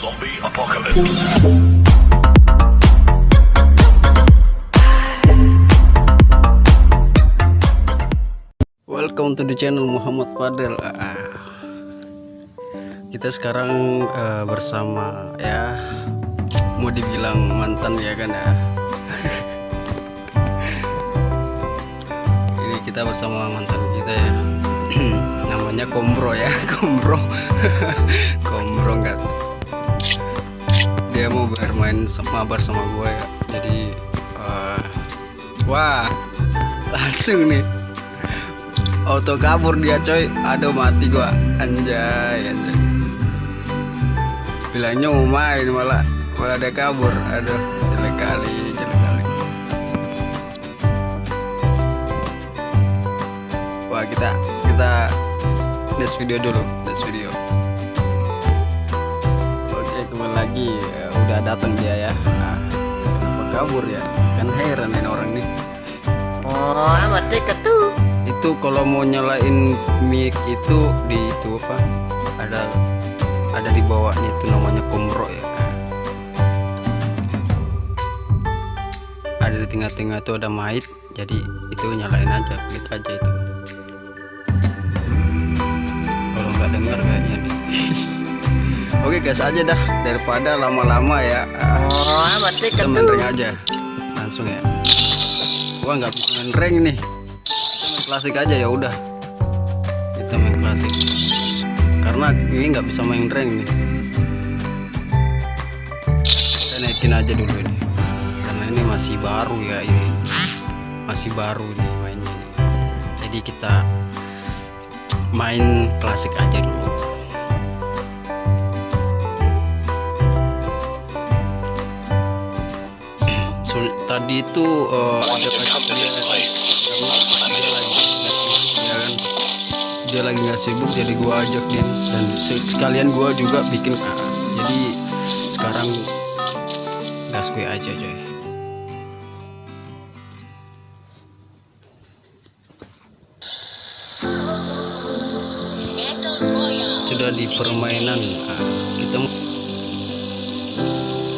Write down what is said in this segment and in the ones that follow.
Zombie apocalypse. Welcome to the channel Muhammad Fadel. Ah. Kita sekarang eh, bersama ya mau dibilang mantan ya kan ya. Ini kita bersama mantan kita ya. Namanya Kombro ya, Kombro. Kombro enggak. Dia mau bermain mabar sama gue ya. Jadi eh, wah langsung nih. Auto kabur dia coy. Aduh mati gua. Anjay anjay. Bilangnya mau main malah malah dia kabur. Aduh jelek kali jelek kali. Wah kita kita next video dulu next video lagi Ya, udah datang dia ya. Nah, kenapa kabur ya. Kan heran ini orang nih. Oh, mati ketu. itu kalau mau nyalain mic itu di itu apa? Ada ada di bawahnya itu namanya komro ya. Ada di tengah-tengah itu ada mic jadi itu nyalain aja klik aja itu. Kalau nggak dengar kayaknya deh oke gas aja dah. Daripada lama-lama ya. Oh, mati kita rank aja. Langsung ya. Gua nggak bisa main rank nih. Kita main klasik aja ya udah. Kita main klasik. Karena ini nggak bisa main rank nih. Kita naikin aja dulu ini. Karena ini masih baru ya ini. Masih baru nih mainnya. Jadi kita main klasik aja dulu tadi itu eh, ada backup dia, dia lagi ya kan? Dia lagi nggak sibuk jadi gua ajak dia. Dan se- sekalian gua juga bikin ah, jadi sekarang gas gue aja coy. Sudah di permainan kita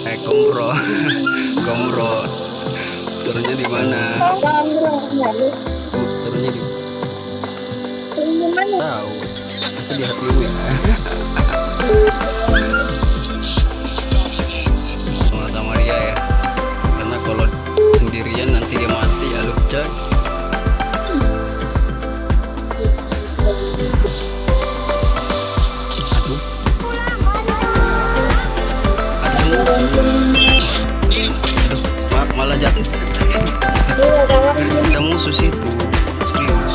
eh komro. Komro turunnya di mana? Turunnya di tahu. Bisa lihat dulu ya. Sama-sama dia ya. Karena kalau sendirian nanti dia mati ya lu malah jatuh ada musuh situ serius.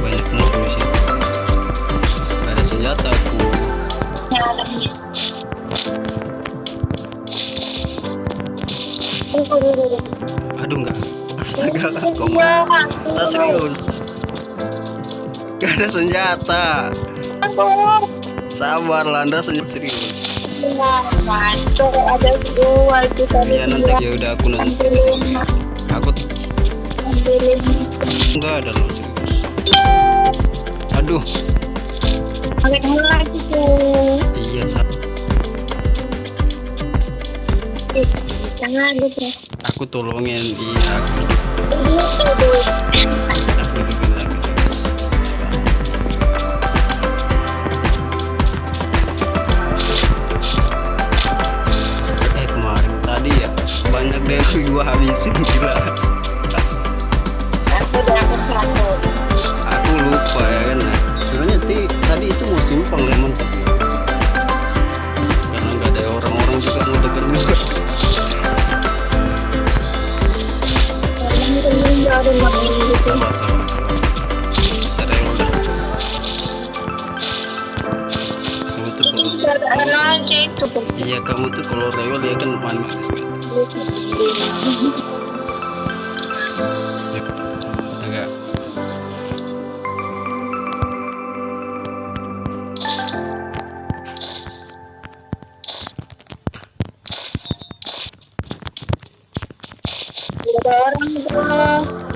Banyak musuh di situ Gak ada senjata aku aduh enggak. Astaga kamu kita serius? Gak ada senjata. Sabar lah anda senjata serius ada dua itu tadi ya nanti ya udah aku nanti aku enggak ada loh serius. Aduh. Pakai kamu lagi tuh iya sa- Ih, jangan gitu aku tolongin iya aku aku gua habisin gila. Aku aku satu aku lupa ya kan sebenarnya ti, tadi itu mau simpang lemon tapi karena nggak ada orang-orang juga mau deket juga sabar sabar iya kamu tuh kalau rewel ya kan manis orang bro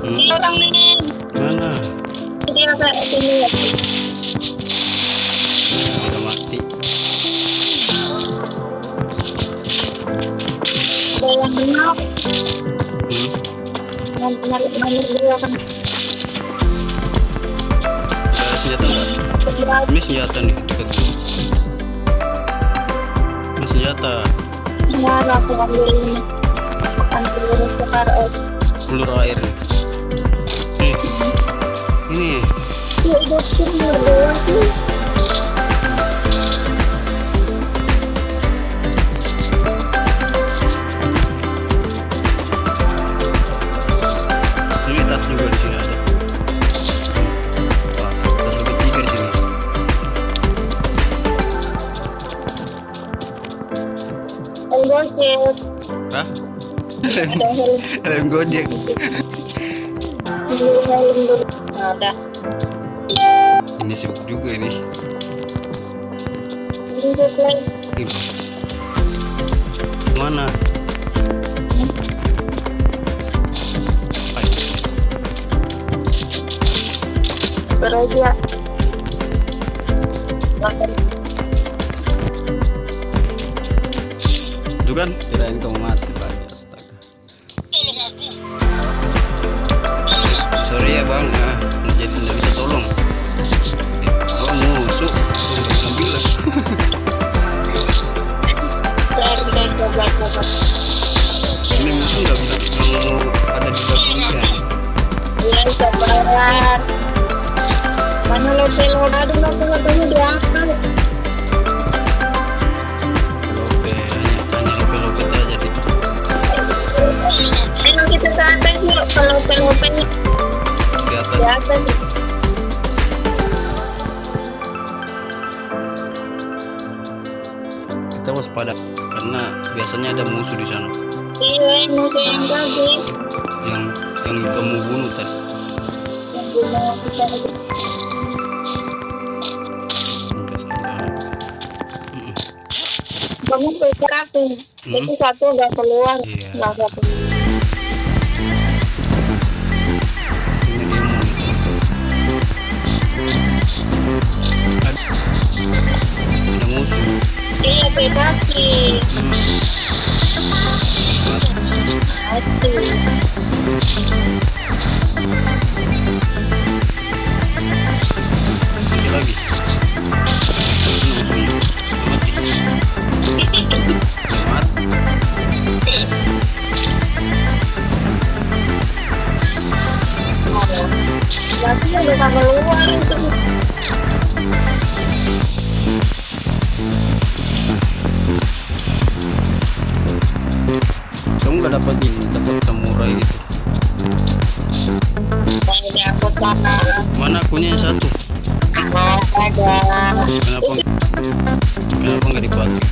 Hmm. Ada orang ini Ada senjata enggak? sebelah Ini senjata nih. Ini senjata. mana aku ambil ini ambil air nih. Nih. Ini. ya dua sih gojek Hah? helm Helm gojek. ada Ini sibuk juga ini. Mana? Beraja Makan Itu kan kirain kamu mati tadi astaga. Sorry ya bang, ah, jadi nggak bisa tolong. Oh musuh, ambil lah. Ini musuh nggak bisa nggak mau ada di belakangnya. Iya, sabaran. Mana level aduh aku katanya diangkat. Lope, kalau atas. di atas. Kita waspada karena biasanya ada musuh di sana Iya, ini yang tadi. yang yang kamu bunuh tadi. Yang kita. Kamu berapa? Hmm. Itu satu nggak keluar, Iya. nggak satu. Ini beda. Dapat ini, dapat samurai itu. Mana akunya yang satu? Kenapa kenapa nggak dipakai?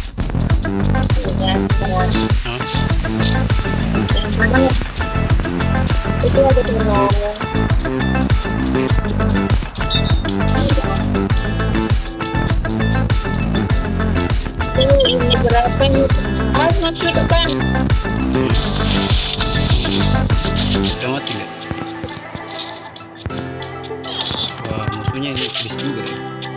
Itu ada ini berapa nih? Ah, masih depan.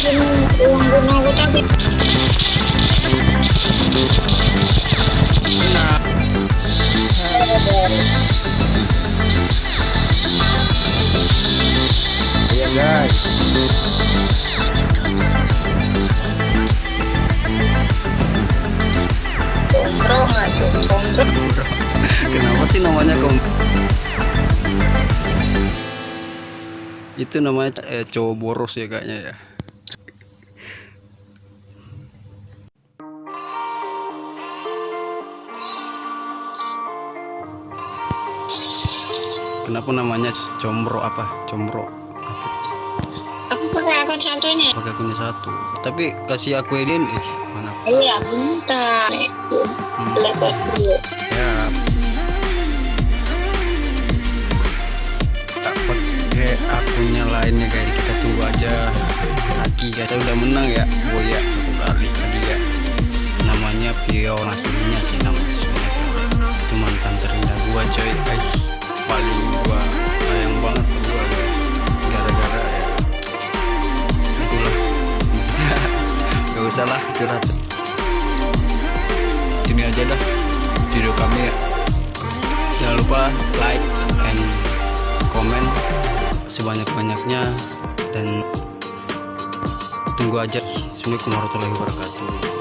Kenapa sih namanya kom? Itu namanya eh, cowok boros ya kayaknya ya. Kenapa namanya combro apa? Combro apa? Aku pakai akun satunya. Pakai akunnya satu. Tapi kasih aku edin ih mana? Iya, bentar. Hmm. Ya. Dapat pakai akunnya lainnya kayak kita tunggu aja lagi kita udah menang ya Buya satu kali tadi ya namanya Pio aslinya sih namanya itu mantan terindah gua coy Ay, paling gua sayang banget gua gara-gara ya. Itulah. Gak usah lah curhat. Ini aja dah video kami ya. Jangan lupa like and komen sebanyak-banyaknya dan tunggu aja. Assalamualaikum warahmatullahi wabarakatuh